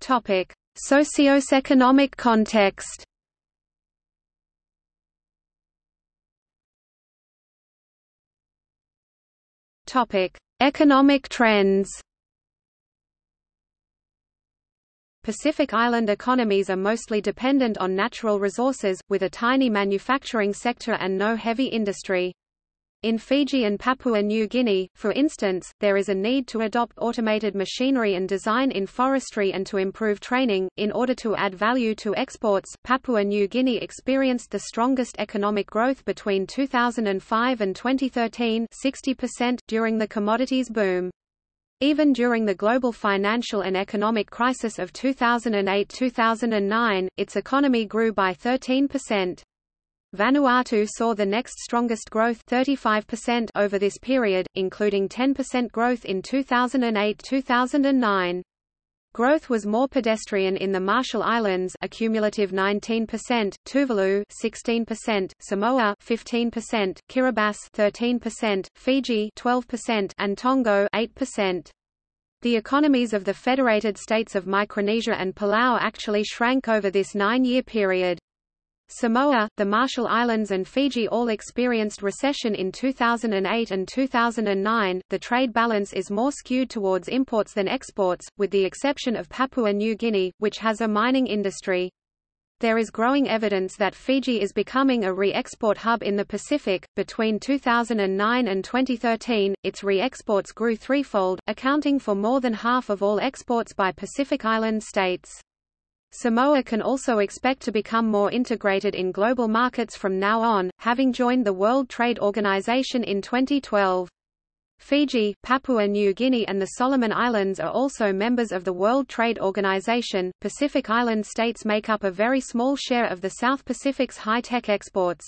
Topic: Socioeconomic context. Topic: Economic trends. Pacific Island economies are mostly dependent on natural resources, with a tiny manufacturing sector and no heavy industry. In Fiji and Papua New Guinea, for instance, there is a need to adopt automated machinery and design in forestry and to improve training. In order to add value to exports, Papua New Guinea experienced the strongest economic growth between 2005 and 2013 60% during the commodities boom. Even during the global financial and economic crisis of 2008–2009, its economy grew by 13%. Vanuatu saw the next strongest growth 35% over this period, including 10% growth in 2008-2009. Growth was more pedestrian in the Marshall Islands a cumulative 19%, Tuvalu 16%, Samoa 15%, Kiribati 13%, Fiji 12% and Tonga 8%. The economies of the Federated States of Micronesia and Palau actually shrank over this nine-year period. Samoa, the Marshall Islands and Fiji all experienced recession in 2008 and 2009. The trade balance is more skewed towards imports than exports, with the exception of Papua New Guinea, which has a mining industry. There is growing evidence that Fiji is becoming a re-export hub in the Pacific. Between 2009 and 2013, its re-exports grew threefold, accounting for more than half of all exports by Pacific Island states. Samoa can also expect to become more integrated in global markets from now on, having joined the World Trade Organization in 2012. Fiji, Papua New Guinea and the Solomon Islands are also members of the World Trade Organization. Pacific Island states make up a very small share of the South Pacific's high-tech exports.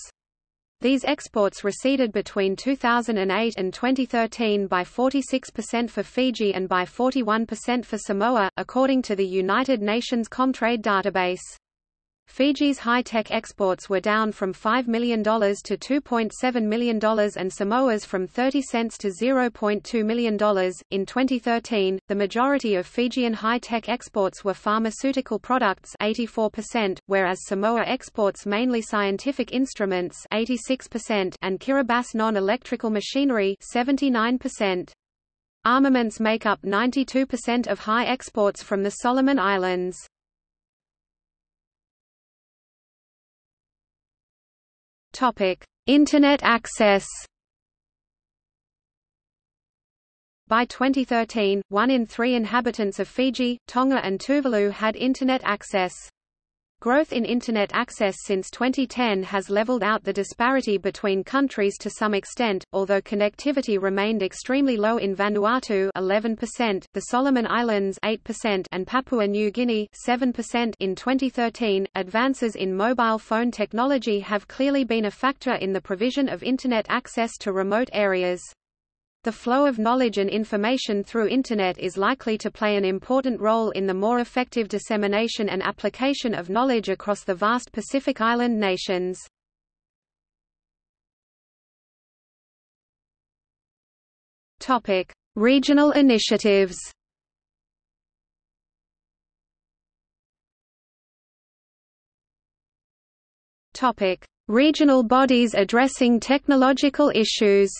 These exports receded between 2008 and 2013 by 46% for Fiji and by 41% for Samoa, according to the United Nations Comtrade database. Fiji's high-tech exports were down from $5 million to $2.7 million and Samoa's from 30 cents to $0.2 million. In 2013, the majority of Fijian high-tech exports were pharmaceutical products 84%, whereas Samoa exports mainly scientific instruments 86% and Kiribati non-electrical machinery 79%. Armaments make up 92% of high exports from the Solomon Islands. Topic: Internet access. By 2013, one in three inhabitants of Fiji, Tonga and Tuvalu had Internet access. Growth in Internet access since 2010 has leveled out the disparity between countries to some extent, although connectivity remained extremely low in Vanuatu 11%, the Solomon Islands 8% and Papua New Guinea 7% in 2013. Advances in mobile phone technology have clearly been a factor in the provision of Internet access to remote areas. The flow of knowledge and information through Internet is likely to play an important role in the more effective dissemination and application of knowledge across the vast Pacific Island nations. Topic: Regional initiatives. Topic: Regional bodies addressing technological issues.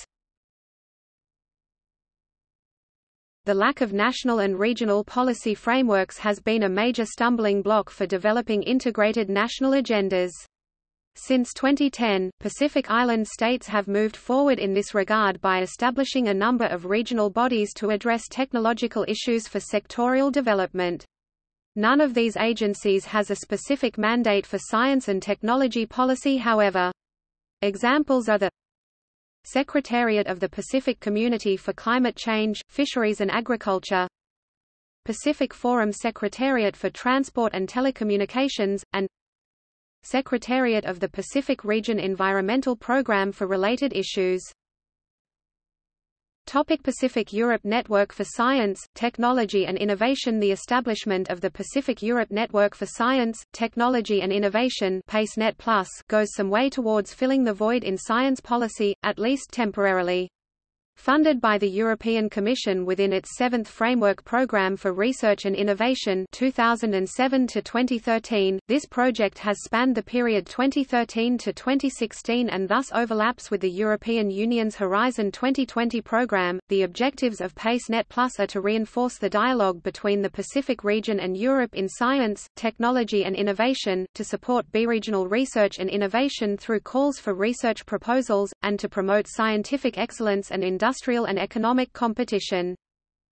The lack of national and regional policy frameworks has been a major stumbling block for developing integrated national agendas. Since 2010, Pacific Island states have moved forward in this regard by establishing a number of regional bodies to address technological issues for sectorial development. None of these agencies has a specific mandate for science and technology policy however. Examples are the Secretariat of the Pacific Community for Climate Change, Fisheries and Agriculture. Pacific Forum Secretariat for Transport and Telecommunications, and Secretariat of the Pacific Region Environmental Program for related issues Topic Pacific Europe Network for Science, Technology and Innovation The establishment of the Pacific Europe Network for Science, Technology and Innovation PACE-Net Plus goes some way towards filling the void in science policy, at least temporarily. Funded by the European Commission within its seventh Framework Programme for Research and Innovation 2007 to 2013, this project has spanned the period 2013 to 2016 and thus overlaps with the European Union's Horizon 2020 programme. The objectives of PACE-Net Plus are to reinforce the dialogue between the Pacific region and Europe in science, technology and innovation, to support bi-regional research and innovation through calls for research proposals, and to promote scientific excellence and industrial industrial and economic competition.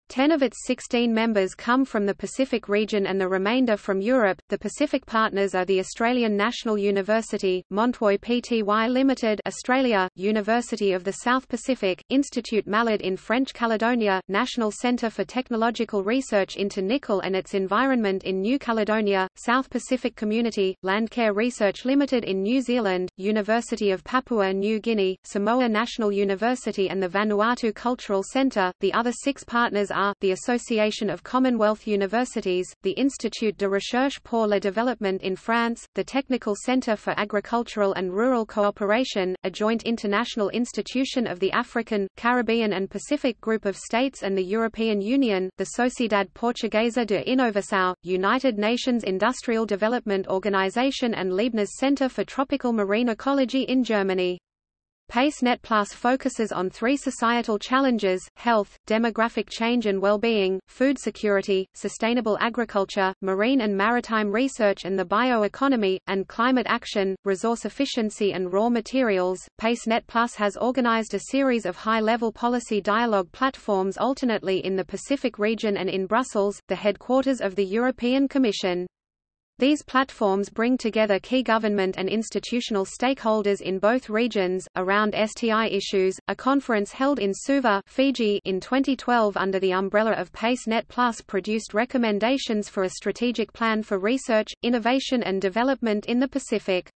Ten of its 16 members come from the Pacific region and the remainder from Europe. The Pacific partners are the Australian National University, Montroix Pty Limited, Australia, University of the South Pacific, Institute Malardé in French Caledonia, National Centre for Technological Research into Nickel and its Environment in New Caledonia, South Pacific Community, Landcare Research Limited in New Zealand, University of Papua New Guinea, Samoa National University and the Vanuatu Cultural Centre. The other six partners are, the Association of Commonwealth Universities, the Institut de Recherche pour le Développement in France, the Technical Centre for Agricultural and Rural Cooperation, a joint international institution of the African, Caribbean and Pacific Group of States and the European Union, the Sociedade Portuguesa de Inovação, United Nations Industrial Development Organization and Leibniz Center for Tropical Marine Ecology in Germany. PACE-Net Plus focuses on three societal challenges, health, demographic change and well-being, food security, sustainable agriculture, marine and maritime research and the bioeconomy, and climate action, resource efficiency and raw materials. PACE-Net Plus has organized a series of high-level policy dialogue platforms alternately in the Pacific region and in Brussels, the headquarters of the European Commission. These platforms bring together key government and institutional stakeholders in both regions, around STI issues. A conference held in Suva Fiji in 2012 under the umbrella of PACE-Net Plus produced recommendations for a strategic plan for research, innovation and development in the Pacific.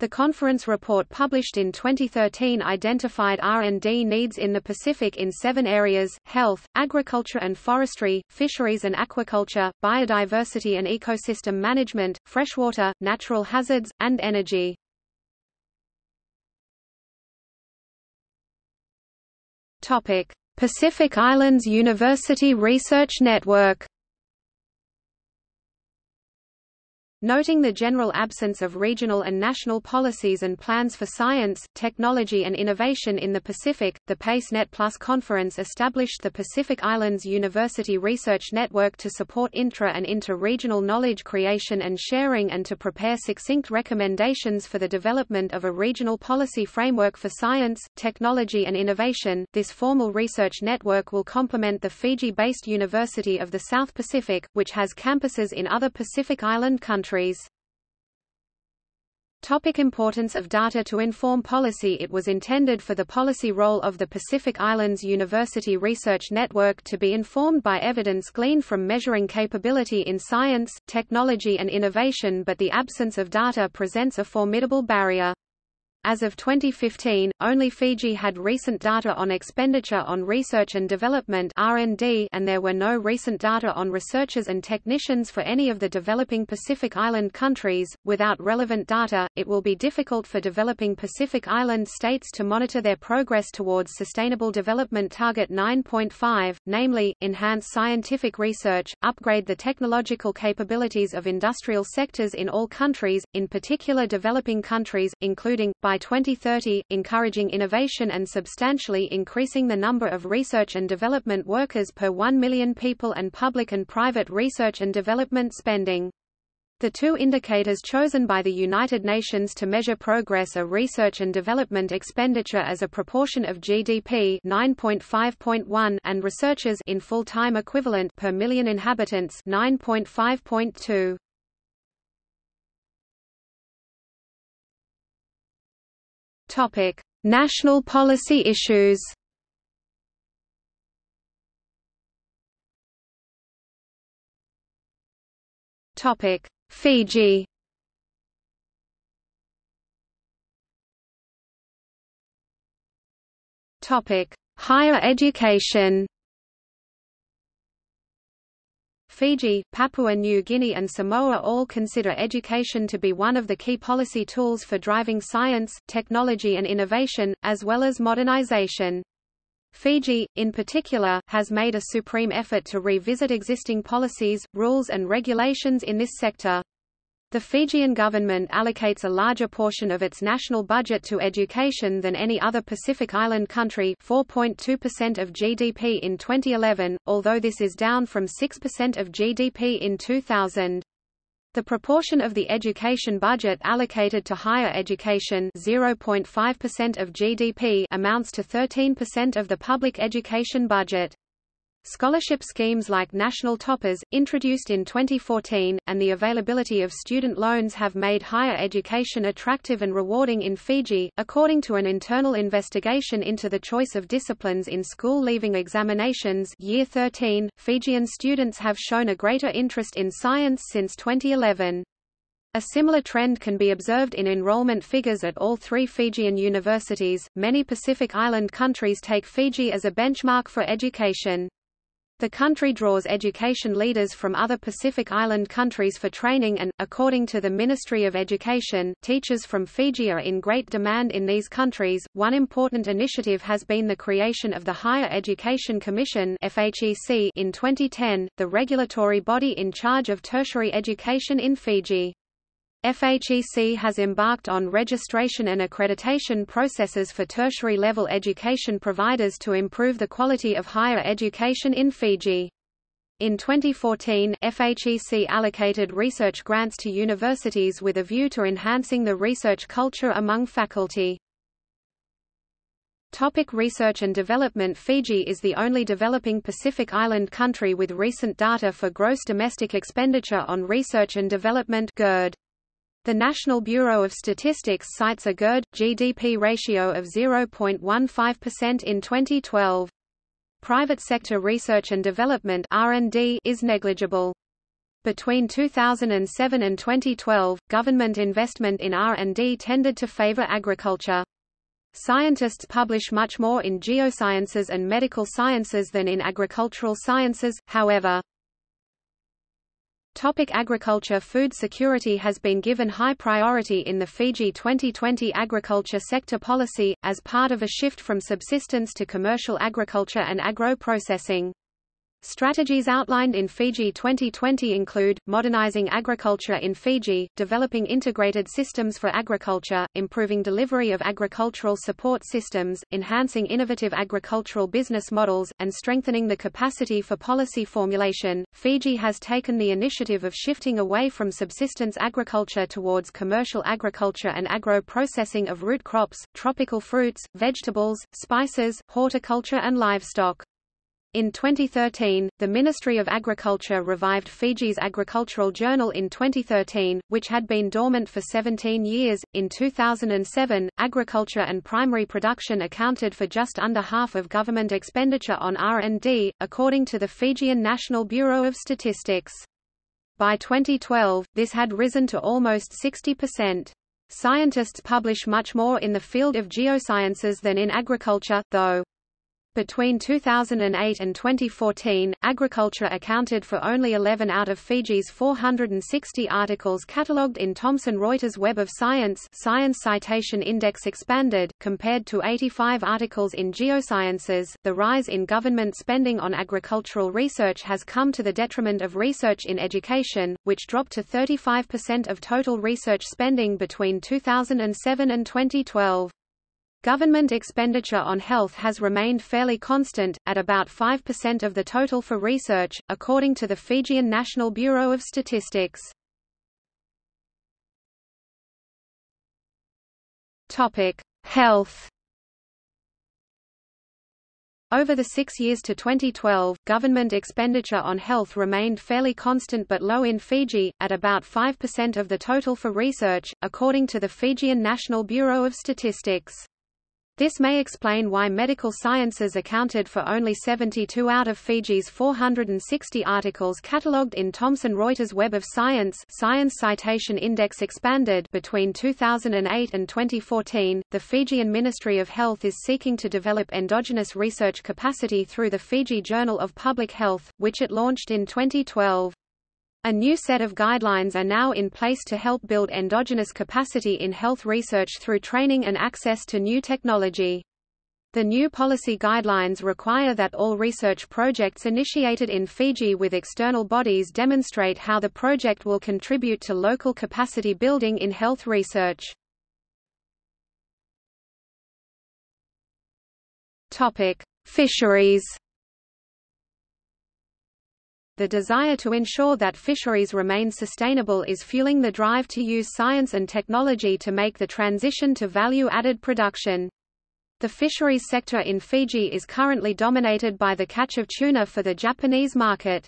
The conference report published in 2013 identified R&D needs in the Pacific in seven areas, health, agriculture and forestry, fisheries and aquaculture, biodiversity and ecosystem management, freshwater, natural hazards, and energy. Pacific Islands University Research Network Noting the general absence of regional and national policies and plans for science, technology and innovation in the Pacific, the PACE-Net Plus conference established the Pacific Islands University Research Network to support intra- and inter-regional knowledge creation and sharing and to prepare succinct recommendations for the development of a regional policy framework for science, technology and innovation. This formal research network will complement the Fiji-based University of the South Pacific, which has campuses in other Pacific Island countries countries. Topic importance of data to inform policy It was intended for the policy role of the Pacific Islands University Research Network to be informed by evidence gleaned from measuring capability in science, technology and innovation but the absence of data presents a formidable barrier. As of 2015, only Fiji had recent data on expenditure on research and development (R&D), and there were no recent data on researchers and technicians for any of the developing Pacific Island countries. Without relevant data, it will be difficult for developing Pacific Island states to monitor their progress towards Sustainable Development Target 9.5, namely, enhance scientific research, upgrade the technological capabilities of industrial sectors in all countries, in particular developing countries, including, by by 2030, encouraging innovation and substantially increasing the number of research and development workers per 1 million people and public and private research and development spending. The two indicators chosen by the United Nations to measure progress are research and development expenditure as a proportion of GDP 9.5.1 and researchers in full-time equivalent per million inhabitants 9.5.2. Topic: National policy issues. Topic: Fiji. Topic: Higher education. Fiji, Papua New Guinea and Samoa all consider education to be one of the key policy tools for driving science, technology and innovation, as well as modernization. Fiji, in particular, has made a supreme effort to revisit existing policies, rules and regulations in this sector. The Fijian government allocates a larger portion of its national budget to education than any other Pacific Island country 4.2% of GDP in 2011, although this is down from 6% of GDP in 2000. The proportion of the education budget allocated to higher education 0.5% of GDP amounts to 13% of the public education budget. Scholarship schemes like National Toppers, introduced in 2014, and the availability of student loans have made higher education attractive and rewarding in Fiji. According to an internal investigation into the choice of disciplines in school leaving examinations, Year 13, Fijian students have shown a greater interest in science since 2011. A similar trend can be observed in enrollment figures at all three Fijian universities. Many Pacific Island countries take Fiji as a benchmark for education. The country draws education leaders from other Pacific Island countries for training and, according to the Ministry of Education, teachers from Fiji are in great demand in these countries. One important initiative has been the creation of the Higher Education Commission in 2010, the regulatory body in charge of tertiary education in Fiji. FHEC has embarked on registration and accreditation processes for tertiary-level education providers to improve the quality of higher education in Fiji. In 2014, FHEC allocated research grants to universities with a view to enhancing the research culture among faculty. Topic research and development Fiji is the only developing Pacific Island country with recent data for gross domestic expenditure on research and development GERD. The National Bureau of Statistics cites a GERD GDP ratio of 0.15% in 2012. Private sector research and development R&D is negligible. Between 2007 and 2012, government investment in R&D tended to favor agriculture. Scientists publish much more in geosciences and medical sciences than in agricultural sciences, however. Topic agriculture Food security has been given high priority in the Fiji 2020 agriculture sector policy, as part of a shift from subsistence to commercial agriculture and agro-processing. Strategies outlined in Fiji 2020 include, modernizing agriculture in Fiji, developing integrated systems for agriculture, improving delivery of agricultural support systems, enhancing innovative agricultural business models, and strengthening the capacity for policy formulation. Fiji has taken the initiative of shifting away from subsistence agriculture towards commercial agriculture and agro-processing of root crops, tropical fruits, vegetables, spices, horticulture and livestock. In 2013, the Ministry of Agriculture revived Fiji's agricultural journal in 2013, which had been dormant for 17 years. In 2007, agriculture and primary production accounted for just under half of government expenditure on R&D, according to the Fijian National Bureau of Statistics. By 2012, this had risen to almost 60%. Scientists publish much more in the field of geosciences than in agriculture, though. Between 2008 and 2014, agriculture accounted for only 11 out of Fiji's 460 articles catalogued in Thomson Reuters Web of Science Science Citation Index Expanded, compared to 85 articles in Geosciences. The rise in government spending on agricultural research has come to the detriment of research in education, which dropped to 35% of total research spending between 2007 and 2012. Government expenditure on health has remained fairly constant, at about 5% of the total for research, according to the Fijian National Bureau of Statistics. Health. Over the six years to 2012, government expenditure on health remained fairly constant but low in Fiji, at about 5% of the total for research, according to the Fijian National Bureau of Statistics. This may explain why medical sciences accounted for only 72 out of Fiji's 460 articles catalogued in Thomson Reuters Web of Science Science Citation Index Expanded between 2008 and 2014. The Fijian Ministry of Health is seeking to develop endogenous research capacity through the Fiji Journal of Public Health, which it launched in 2012. A new set of guidelines are now in place to help build endogenous capacity in health research through training and access to new technology. The new policy guidelines require that all research projects initiated in Fiji with external bodies demonstrate how the project will contribute to local capacity building in health research. Topic: Fisheries. The desire to ensure that fisheries remain sustainable is fueling the drive to use science and technology to make the transition to value-added production. The fisheries sector in Fiji is currently dominated by the catch of tuna for the Japanese market.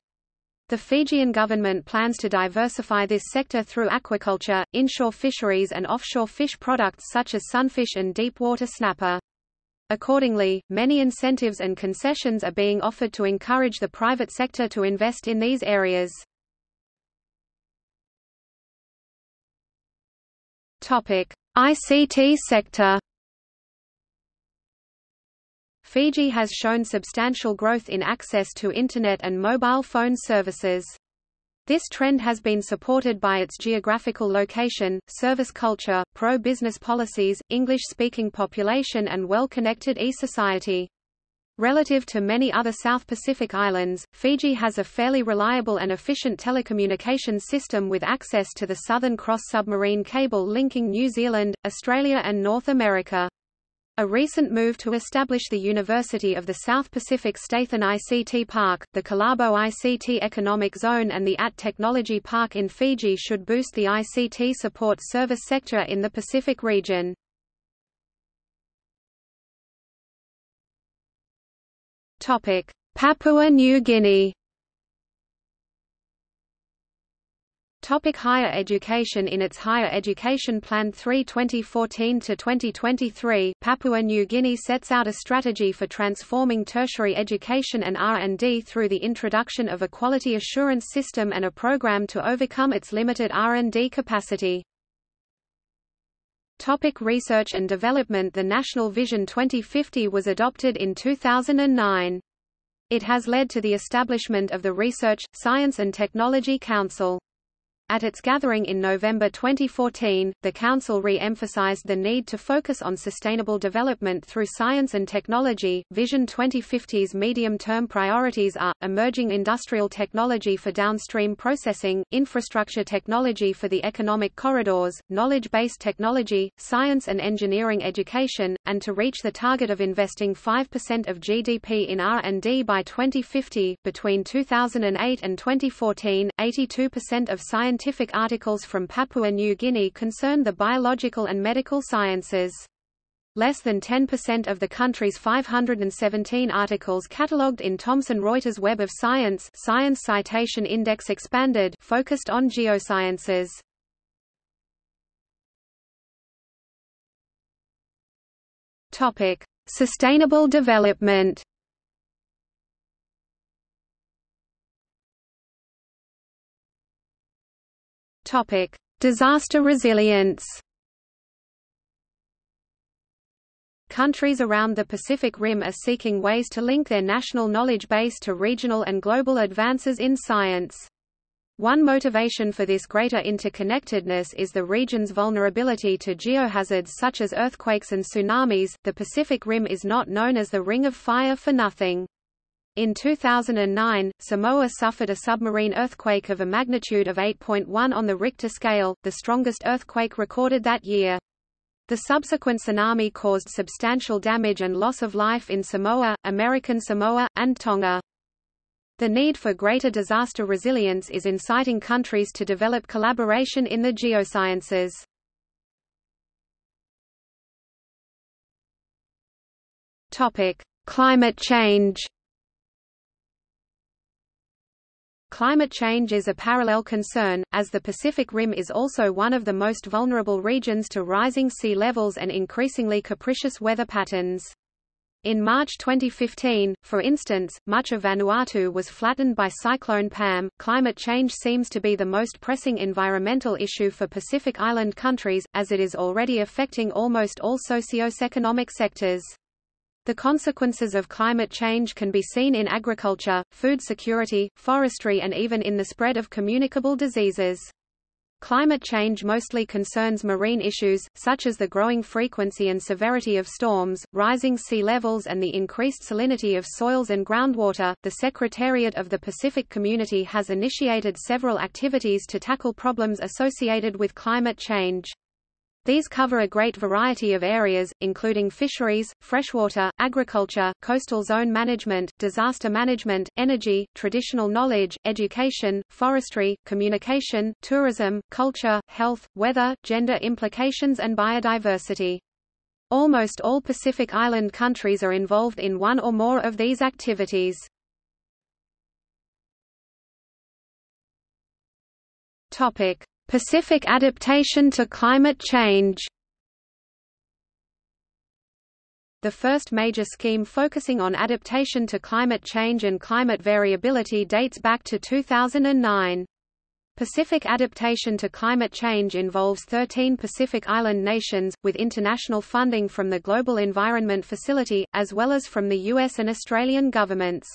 The Fijian government plans to diversify this sector through aquaculture, inshore fisheries and offshore fish products such as sunfish and deepwater snapper. Accordingly, many incentives and concessions are being offered to encourage the private sector to invest in these areas. ICT sector Fiji has shown substantial growth in access to Internet and mobile phone services. This trend has been supported by its geographical location, service culture, pro-business policies, English-speaking population and well-connected e-society. Relative to many other South Pacific islands, Fiji has a fairly reliable and efficient telecommunications system with access to the Southern Cross submarine cable linking New Zealand, Australia and North America. A recent move to establish the University of the South Pacific Statham ICT Park, the Kalabo ICT Economic Zone and the AT Technology Park in Fiji should boost the ICT support service sector in the Pacific region. Papua New Guinea Topic higher education In its Higher Education Plan 3 2014-2023, Papua New Guinea sets out a strategy for transforming tertiary education and R&D through the introduction of a quality assurance system and a program to overcome its limited R&D capacity. Topic research and development The National Vision 2050 was adopted in 2009. It has led to the establishment of the Research, Science and Technology Council. At its gathering in November 2014, the Council re-emphasized the need to focus on sustainable development through science and technology. Vision 2050's medium-term priorities are, emerging industrial technology for downstream processing, infrastructure technology for the economic corridors, knowledge-based technology, science and engineering education, and to reach the target of investing 5% of GDP in R&D by 2050. Between 2008 and 2014, 82% of science scientific articles from Papua New Guinea concern the biological and medical sciences. Less than 10% of the country's 517 articles catalogued in Thomson Reuters Web of Science Science Citation Index Expanded focused on geosciences. Topic: Sustainable development. Topic: Disaster resilience. Countries around the Pacific Rim are seeking ways to link their national knowledge base to regional and global advances in science. One motivation for this greater interconnectedness is the region's vulnerability to geohazards such as earthquakes and tsunamis. The Pacific Rim is not known as the Ring of Fire for nothing. In 2009, Samoa suffered a submarine earthquake of a magnitude of 8.1 on the Richter scale, the strongest earthquake recorded that year. The subsequent tsunami caused substantial damage and loss of life in Samoa, American Samoa, and Tonga. The need for greater disaster resilience is inciting countries to develop collaboration in the geosciences. Topic: Climate change. Climate change is a parallel concern, as the Pacific Rim is also one of the most vulnerable regions to rising sea levels and increasingly capricious weather patterns. In March 2015, for instance, much of Vanuatu was flattened by Cyclone Pam. Climate change seems to be the most pressing environmental issue for Pacific Island countries, as it is already affecting almost all socioeconomic sectors. The consequences of climate change can be seen in agriculture, food security, forestry and even in the spread of communicable diseases. Climate change mostly concerns marine issues, such as the growing frequency and severity of storms, rising sea levels, and the increased salinity of soils and groundwater. The Secretariat of the Pacific Community has initiated several activities to tackle problems associated with climate change. These cover a great variety of areas, including fisheries, freshwater, agriculture, coastal zone management, disaster management, energy, traditional knowledge, education, forestry, communication, tourism, culture, health, weather, gender implications and biodiversity. Almost all Pacific Island countries are involved in one or more of these activities. Topic: Pacific adaptation to climate change The first major scheme focusing on adaptation to climate change and climate variability dates back to 2009. Pacific adaptation to climate change involves 13 Pacific Island nations, with international funding from the Global Environment Facility, as well as from the US and Australian governments.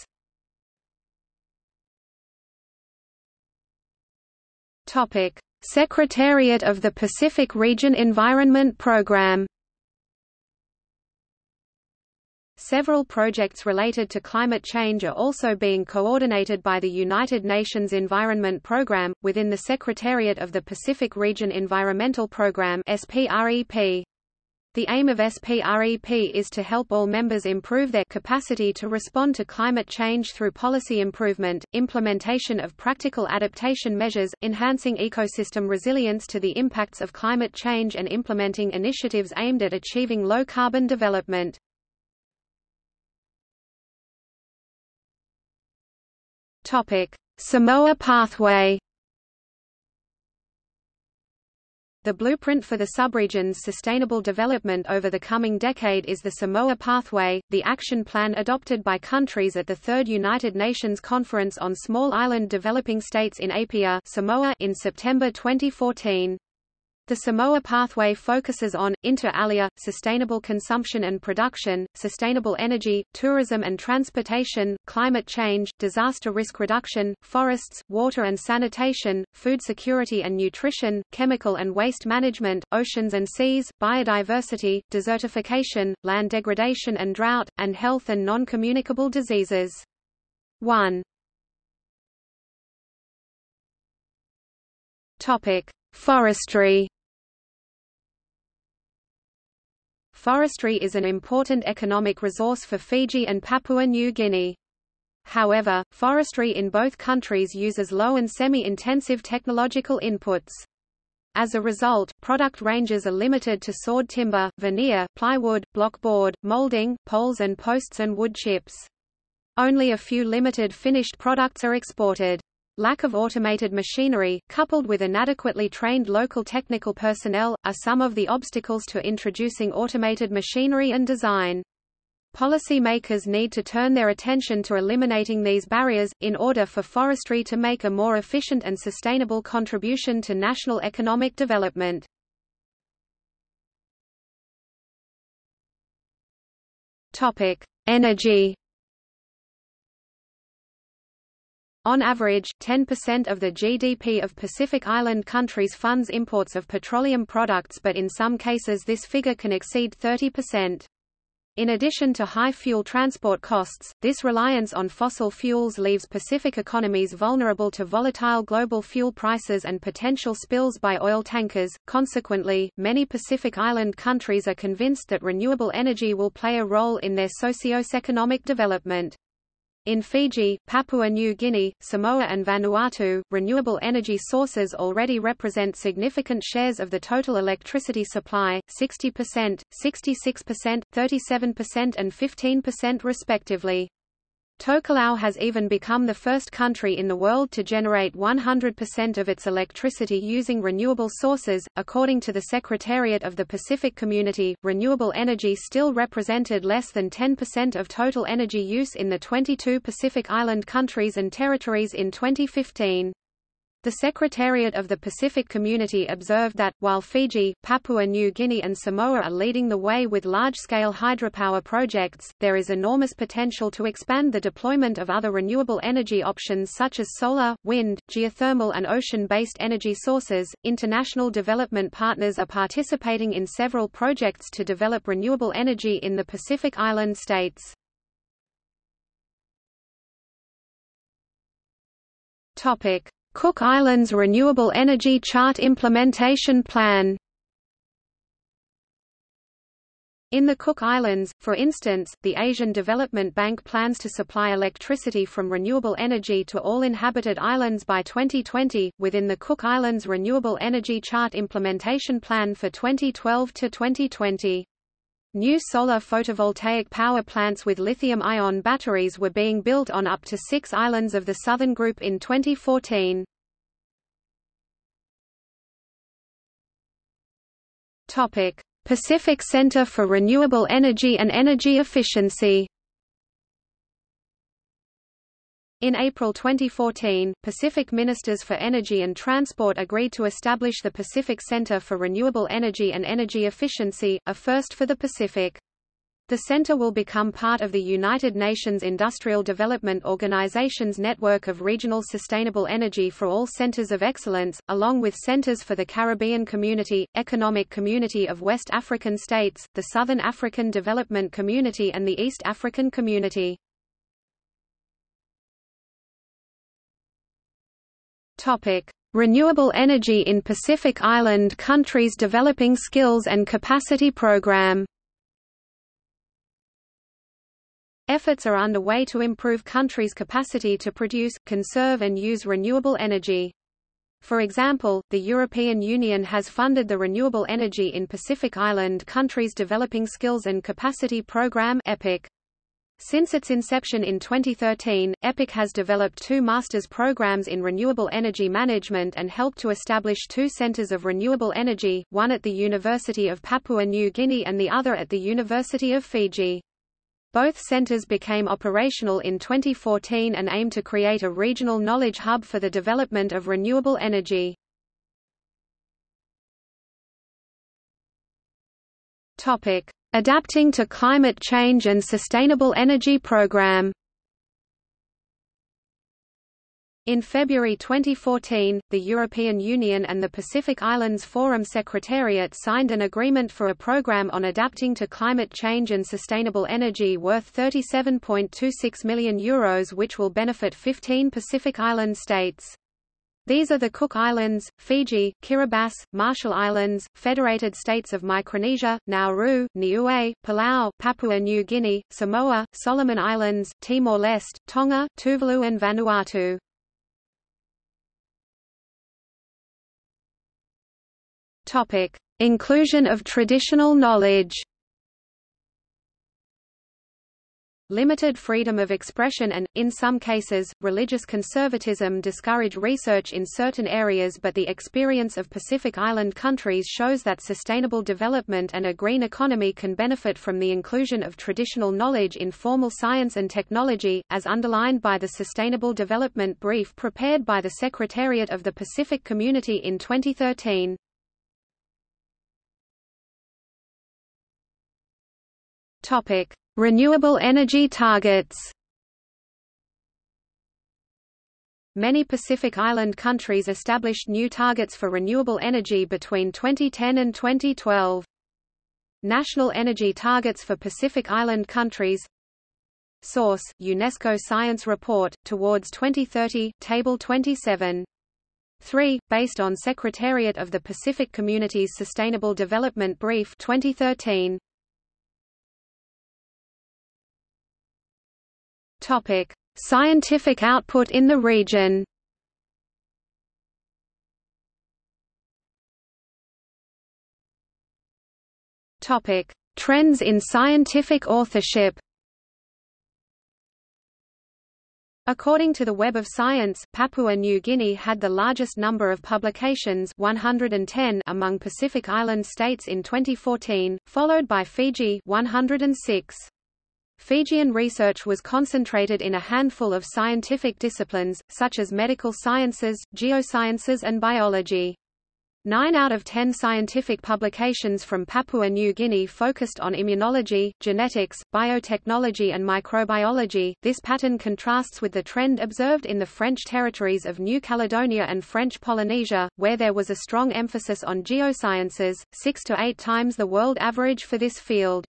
Secretariat of the Pacific Region Environment Programme Several projects related to climate change are also being coordinated by the United Nations Environment Programme, within the Secretariat of the Pacific Region Environmental Programme SPREP. The aim of SPREP is to help all members improve their capacity to respond to climate change through policy improvement, implementation of practical adaptation measures, enhancing ecosystem resilience to the impacts of climate change and implementing initiatives aimed at achieving low-carbon development. Samoa Pathway The blueprint for the subregion's sustainable development over the coming decade is the Samoa Pathway, the action plan adopted by countries at the Third United Nations Conference on Small Island Developing States in Apia Samoa in September 2014. The Samoa Pathway focuses on, inter alia, sustainable consumption and production, sustainable energy, tourism and transportation, climate change, disaster risk reduction, forests, water and sanitation, food security and nutrition, chemical and waste management, oceans and seas, biodiversity, desertification, land degradation and drought, and health and non-communicable diseases. 1. Topic: Forestry Forestry is an important economic resource for Fiji and Papua New Guinea. However, forestry in both countries uses low and semi-intensive technological inputs. As a result, product ranges are limited to sawed timber, veneer, plywood, block board, molding, poles and posts and wood chips. Only a few limited finished products are exported. Lack of automated machinery, coupled with inadequately trained local technical personnel, are some of the obstacles to introducing automated machinery and design. Policy makers need to turn their attention to eliminating these barriers, in order for forestry to make a more efficient and sustainable contribution to national economic development. Energy On average, 10% of the GDP of Pacific Island countries funds imports of petroleum products but in some cases this figure can exceed 30%. In addition to high fuel transport costs, this reliance on fossil fuels leaves Pacific economies vulnerable to volatile global fuel prices and potential spills by oil tankers. Consequently, many Pacific Island countries are convinced that renewable energy will play a role in their socio-economic development. In Fiji, Papua New Guinea, Samoa and Vanuatu, renewable energy sources already represent significant shares of the total electricity supply, 60%, 66%, 37% and 15% respectively. Tokelau has even become the first country in the world to generate 100% of its electricity using renewable sources. According to the Secretariat of the Pacific Community, renewable energy still represented less than 10% of total energy use in the 22 Pacific Island countries and territories in 2015. The Secretariat of the Pacific Community observed that, while Fiji, Papua New Guinea and Samoa are leading the way with large-scale hydropower projects, there is enormous potential to expand the deployment of other renewable energy options such as solar, wind, geothermal and ocean-based energy sources. International development partners are participating in several projects to develop renewable energy in the Pacific Island states. Topic: Cook Islands Renewable Energy Chart Implementation Plan In the Cook Islands, for instance, the Asian Development Bank plans to supply electricity from renewable energy to all inhabited islands by 2020, within the Cook Islands Renewable Energy Chart Implementation Plan for 2012 to 2020. New solar photovoltaic power plants with lithium-ion batteries were being built on up to six islands of the Southern Group in 2014. Pacific Center for Renewable Energy and Energy Efficiency In April 2014, Pacific Ministers for Energy and Transport agreed to establish the Pacific Center for Renewable Energy and Energy Efficiency, a first for the Pacific. The center will become part of the United Nations Industrial Development Organization's network of regional sustainable energy for all centers of excellence, along with centers for the Caribbean Community, Economic Community of West African States, the Southern African Development Community and the East African Community. Renewable energy in Pacific Island countries developing skills and capacity program. Efforts are underway to improve countries' capacity to produce, conserve and use renewable energy. For example, the European Union has funded the Renewable Energy in Pacific Island Countries Developing Skills and Capacity Program EPIC. Since its inception in 2013, EPIC has developed two master's programs in renewable energy management and helped to establish two centers of renewable energy, one at the University of Papua New Guinea and the other at the University of Fiji. Both centers became operational in 2014 and aim to create a regional knowledge hub for the development of renewable energy. Topic: Adapting to Climate Change and Sustainable Energy Program in February 2014, the European Union and the Pacific Islands Forum Secretariat signed an agreement for a program on adapting to climate change and sustainable energy worth €37.26 million Euros which will benefit 15 Pacific Island states. These are the Cook Islands, Fiji, Kiribati, Marshall Islands, Federated States of Micronesia, Nauru, Niue, Palau, Papua New Guinea, Samoa, Solomon Islands, Timor-Leste, Tonga, Tuvalu and Vanuatu. Topic: Inclusion of traditional knowledge. Limited freedom of expression and, in some cases, religious conservatism discourage research in certain areas but the experience of Pacific Island countries shows that sustainable development and a green economy can benefit from the inclusion of traditional knowledge in formal science and technology, as underlined by the Sustainable Development Brief prepared by the Secretariat of the Pacific Community in 2013. Topic. Renewable energy targets Many Pacific Island countries established new targets for renewable energy between 2010 and 2012. National energy targets for Pacific Island countries Source, UNESCO Science Report, Towards 2030, Table 27. 3, based on Secretariat of the Pacific Community's Sustainable Development Brief 2013. Topic: Scientific output in the region. Topic: Trends in scientific authorship. According to the Web of Science, Papua New Guinea had the largest number of publications 110 among Pacific Island states in 2014, followed by Fiji 106. Fijian research was concentrated in a handful of scientific disciplines, such as medical sciences, geosciences and biology. Nine out of ten scientific publications from Papua New Guinea focused on immunology, genetics, biotechnology and microbiology. This pattern contrasts with the trend observed in the French territories of New Caledonia and French Polynesia, where there was a strong emphasis on geosciences, six to eight times the world average for this field.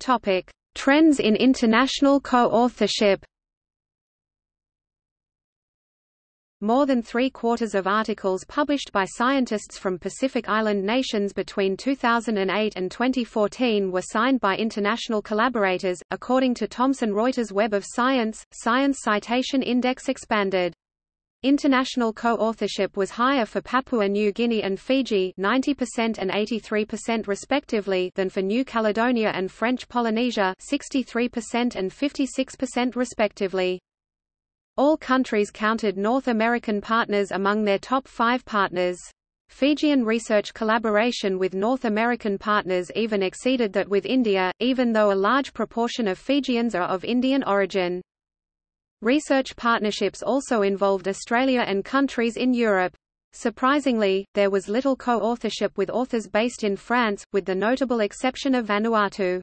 Topic: Trends in international co-authorship. More than three-quarters of articles published by scientists from Pacific Island nations between 2008 and 2014 were signed by international collaborators, according to Thomson Reuters Web of Science, Science Citation Index expanded. International co-authorship was higher for Papua New Guinea and Fiji 90% and 83% respectively than for New Caledonia and French Polynesia 63% and 56% respectively. All countries counted North American partners among their top five partners. Fijian research collaboration with North American partners even exceeded that with India, even though a large proportion of Fijians are of Indian origin. Research partnerships also involved Australia and countries in Europe. Surprisingly, there was little co-authorship with authors based in France, with the notable exception of Vanuatu.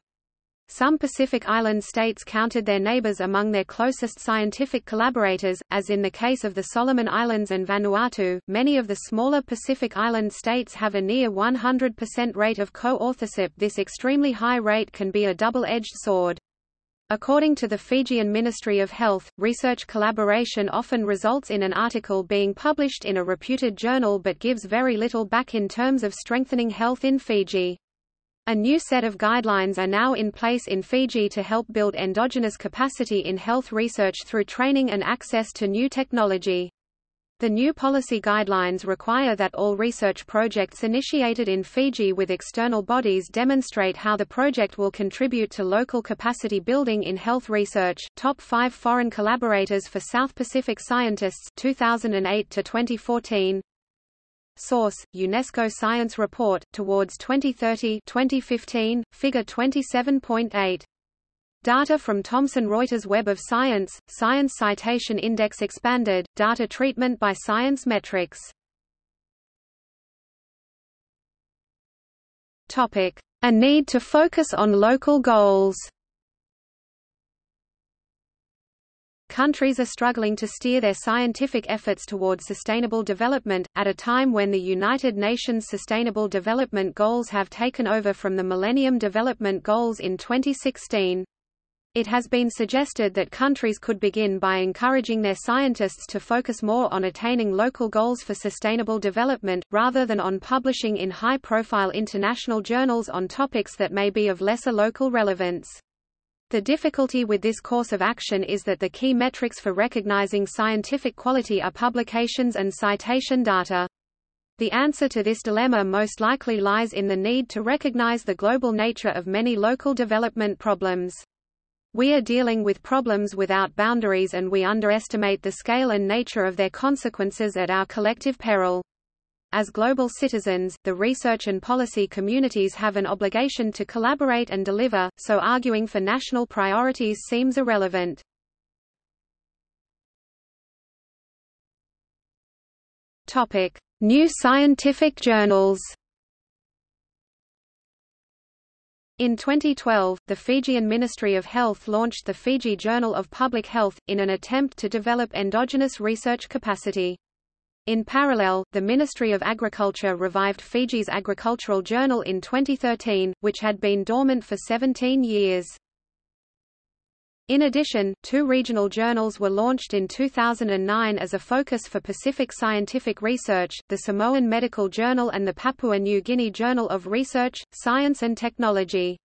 Some Pacific Island states counted their neighbors among their closest scientific collaborators, as in the case of the Solomon Islands and Vanuatu. Many of the smaller Pacific Island states have a near 100% rate of co-authorship. This extremely high rate can be a double-edged sword. According to the Fijian Ministry of Health, research collaboration often results in an article being published in a reputed journal but gives very little back in terms of strengthening health in Fiji. A new set of guidelines are now in place in Fiji to help build endogenous capacity in health research through training and access to new technology. The new policy guidelines require that all research projects initiated in Fiji with external bodies demonstrate how the project will contribute to local capacity building in health research. Top 5 foreign collaborators for South Pacific scientists 2008 to 2014. Source: UNESCO Science Report Towards 2030, 2015, Figure 27.8. Data from Thomson Reuters Web of Science, Science Citation Index expanded, data treatment by Science-Metrix. Topic: A need to focus on local goals. Countries are struggling to steer their scientific efforts towards sustainable development, at a time when the United Nations Sustainable Development Goals have taken over from the Millennium Development Goals in 2016. It has been suggested that countries could begin by encouraging their scientists to focus more on attaining local goals for sustainable development, rather than on publishing in high-profile international journals on topics that may be of lesser local relevance. The difficulty with this course of action is that the key metrics for recognizing scientific quality are publications and citation data. The answer to this dilemma most likely lies in the need to recognize the global nature of many local development problems. We are dealing with problems without boundaries and we underestimate the scale and nature of their consequences at our collective peril. As global citizens, the research and policy communities have an obligation to collaborate and deliver, so arguing for national priorities seems irrelevant. Topic: New scientific journals. In 2012, the Fijian Ministry of Health launched the Fiji Journal of Public Health, in an attempt to develop endogenous research capacity. In parallel, the Ministry of Agriculture revived Fiji's Agricultural Journal in 2013, which had been dormant for 17 years. In addition, two regional journals were launched in 2009 as a focus for Pacific scientific research, the Samoan Medical Journal and the Papua New Guinea Journal of Research, Science and Technology.